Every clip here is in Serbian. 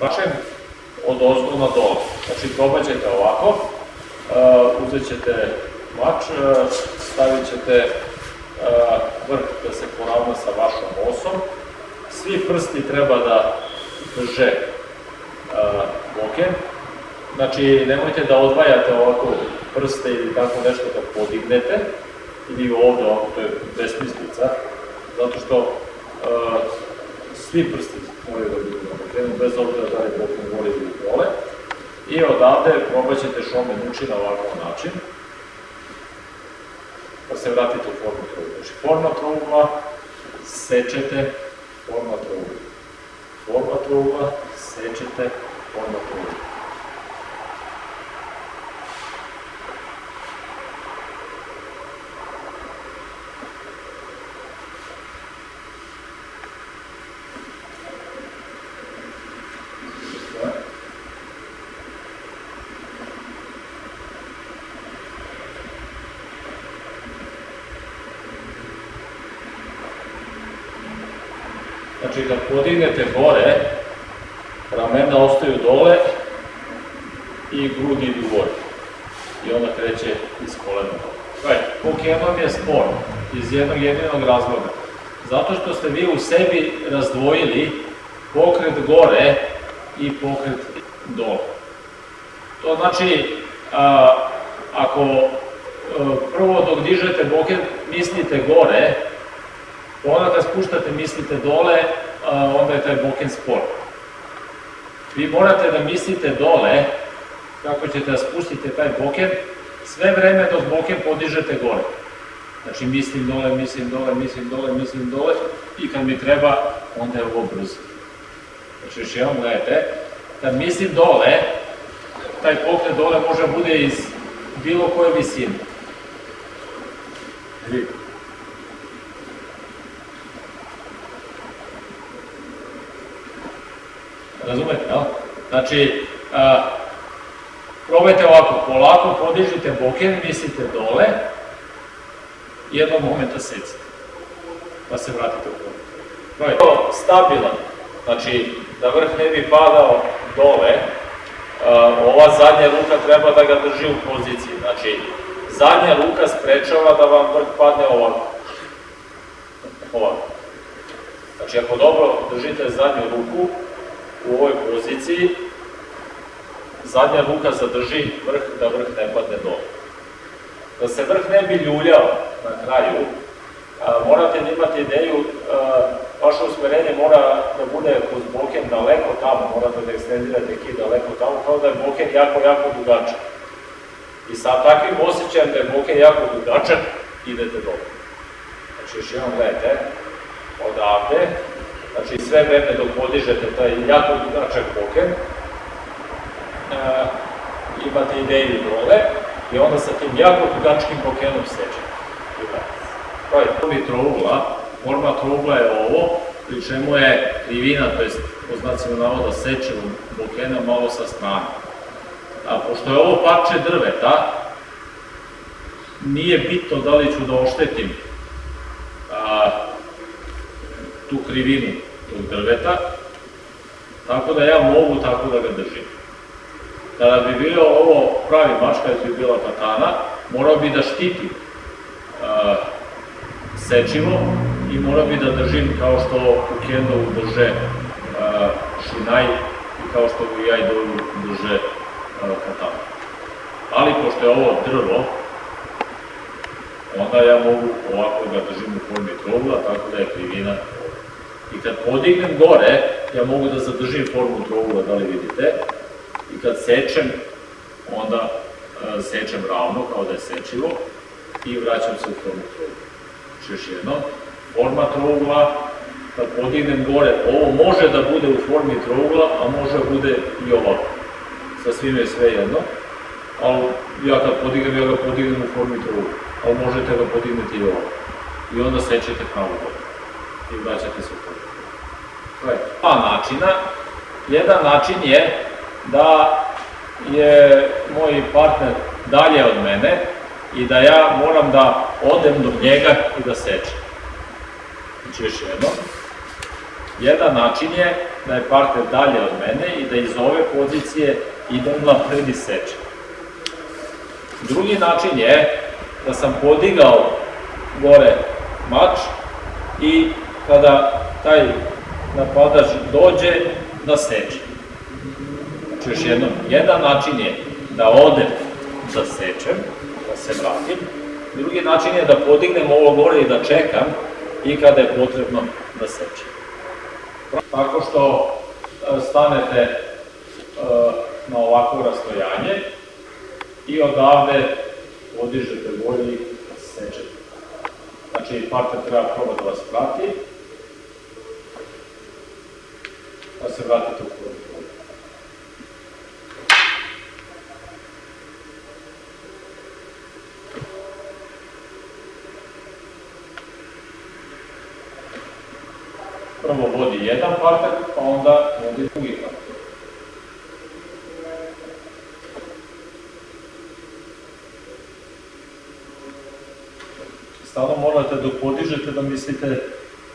Bačem od ozgo na dole. Znači probat ćete ovako, uh, uzet ćete mač, uh, stavit ćete uh, vrh da se poravna sa vašom osom. Svi prsti treba da drže boken. Znači nemojte da odvajate ovako prste ili tako nešto da podignete, ili ovde, ovako, to je besmislica, zato što svi prsti moraju da budu bokrenu, bez obzira da je bokren gore ili dole. I odavde probat ćete šomen uči na ovakav način, pa se vratite u formu trougla. Znači, forma trougla, sečete, forma trougla. Forma trougla, sečete, forma trougla. Znači, kad podignete gore, ramena ostaju dole i grudi idu gore. I onda kreće iz kolena. Gledajte, Pokemon je spor iz jednog jedinog razloga. Zato što ste vi u sebi razdvojili pokret gore i pokret dole. To znači, a, ako a, prvo dok dižete boket mislite gore, onda kad spuštate mislite dole, onda je taj boken spor. Vi morate da mislite dole, kako ćete da spustite taj boken, sve vreme dok boken podižete gore. Znači mislim dole, mislim dole, mislim dole, mislim dole i kad mi treba, onda je ovo brzo. Znači još jednom gledajte, kad mislim dole, taj pokret dole može bude iz bilo koje visine. Vidite. Razumete, jel? Znači, a, probajte ovako, polako podižite boken, mislite dole, jednog momenta secite, pa se vratite u formu. Probajte. Stabilan, znači da vrh ne bi padao dole, a, ova zadnja ruka treba da ga drži u poziciji, znači zadnja ruka sprečava da vam vrh padne ovako. Ovako. Znači ako dobro držite zadnju ruku, u ovoj poziciji, zadnja ruka zadrži vrh da vrh ne padne dole. Da se vrh ne bi ljuljao na kraju, a, morate da imate ideju, a, vaše usmerenje mora da bude kroz boken daleko tamo, morate da ekstendirate ki daleko tamo, kao da je boken jako, jako dugačak. I sa takvim osjećajem da je boken jako dugačak, idete dole. Znači, još jednom gledajte, odavde, znači sve vreme dok podižete taj jako dugačak boken, e, imate ideju dole i onda sa tim jako dugačkim bokenom sečete. To je formi trougla, forma trougla je ovo, pri čemu je krivina, to je po znacima navoda sečevom bokena malo sa strane. A pošto je ovo parče drveta, nije bitno da li ću da oštetim a, tu krivinu tog drveta, tako da ja mogu tako da ga držim. Kada bi bilo ovo pravi mač, kada bi bila katana, morao bi da štitim uh, sečivo i morao bi da držim kao što u kendovu drže uh, šinaj i kao što u jajdovu drže uh, katana. Ali pošto je ovo drvo, onda ja mogu ovako da držim u formi trogla, tako da je krivina I kad podignem gore, ja mogu da zadržim formu trougla, da li vidite, i kad sečem, onda e, sečem ravno, kao da je sečivo, i vraćam se u formu trougla. Znači još forma trougla, kad podignem gore, ovo može da bude u formi trougla, a može da bude i ovako. Sa svime je sve jedno, ali ja kad podignem, ja ga podignem u formi trougla, ali možete ga podigneti i ovako. I onda sečete pravo gore i vraćate se u formu. Dva načina. Jedan način je da je moj partner dalje od mene i da ja moram da odem do njega i da sečem. Znači još jedno. Jedan način je da je partner dalje od mene i da iz ove pozicije idem napred i sečem. Drugi način je da sam podigao gore mač i kada taj napadač dođe da seče. Znači još jednom, jedan način je da odem da sečem, da se vratim, drugi način je da podignem ovo gore i da čekam i kada je potrebno da sečem. Tako što e, stanete e, na ovakvo rastojanje i odavde podižete gore i sečete. Znači, partner treba probati da vas prati, da se vratite u prvi polje. Prvo vodi jedan partner, pa onda vodi drugi partner. Stalno morate dok podižete da mislite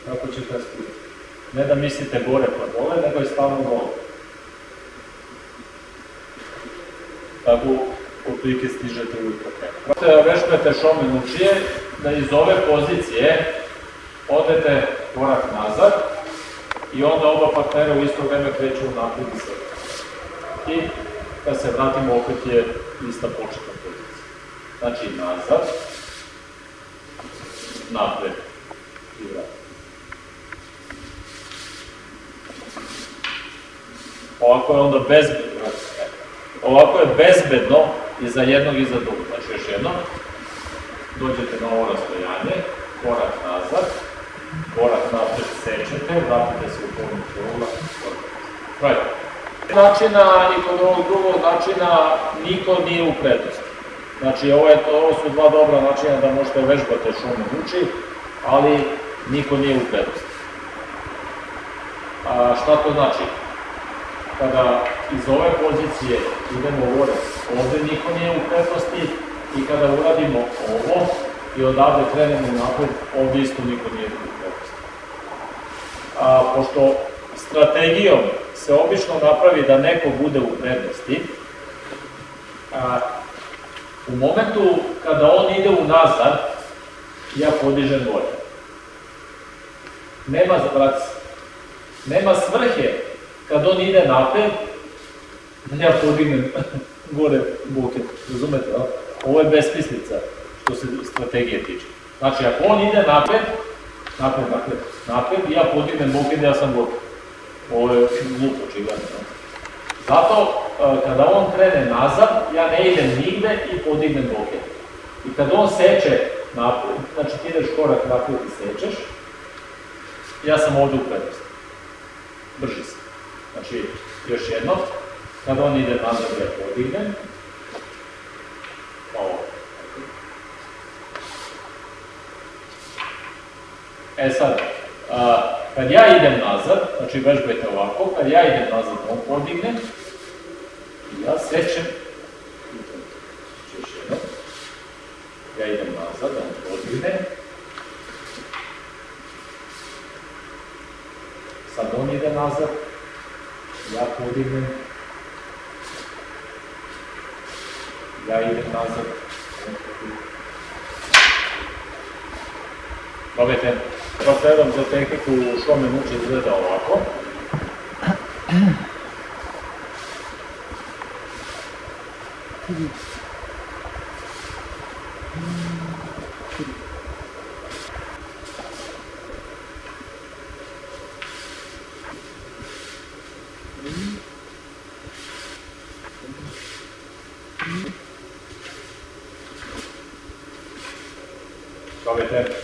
kako ćete spustiti. Ne da mislite gore pa dole, nego je stalno dole. Tako otprilike stižete uvijek po krenu. Vežbate šome nučije, da iz ove pozicije odete korak nazad i onda oba partnera u isto vreme kreću napred i sad. I kad se vratimo opet je ista početna pozicija. Znači nazad, napred i vratimo. Ovako je onda bezbedno. Ovako je bezbedno i za jednog i za drugog. Znači još jedno, dođete na ovo rastojanje, korak nazad, korak napred sečete, vratite se u polnu kruga, Right. Načina i kod ovog drugog načina niko nije u prednosti. Znači ovo, je, ovo su dva dobra načina da možete vežbate šume uči, ali niko nije u prednosti. A šta to znači? Kada iz ove pozicije idemo gore, ovde niko nije u prednosti i kada uradimo ovo i odavde krenemo napred, ovde isto niko nije u prednosti. A, pošto strategijom se obično napravi da neko bude u prednosti, a, u momentu kada on ide unazad, ja podižem gore. Nema, vrati nema svrhe kad on ide napred, da ja podignem gore buket, razumete, no? Ovo je besmislica što se strategije tiče. Znači, ako on ide napred, napred, napred, napred, ja podignem buket, ja sam gotov. Ovo je glupo očigledno. No? Zato, e, kada on krene nazad, ja ne idem nigde i podignem buket. I kad on seče napred, znači ti ideš korak napred i sečeš, ja sam ovde u prednosti. Brži se. Znači, još jedno, kad on ide nazad ja podignem, ovo. E sad, a, kad ja idem nazad, znači vežbajte ovako, kad ja idem nazad, on podigne, ja sećem, još jedno, ja idem nazad, on podigne, sad on ide nazad, ja podignem, ja idem nazad. Probajte, pa predam za tehniku šome muče izgleda ovako. Probajte.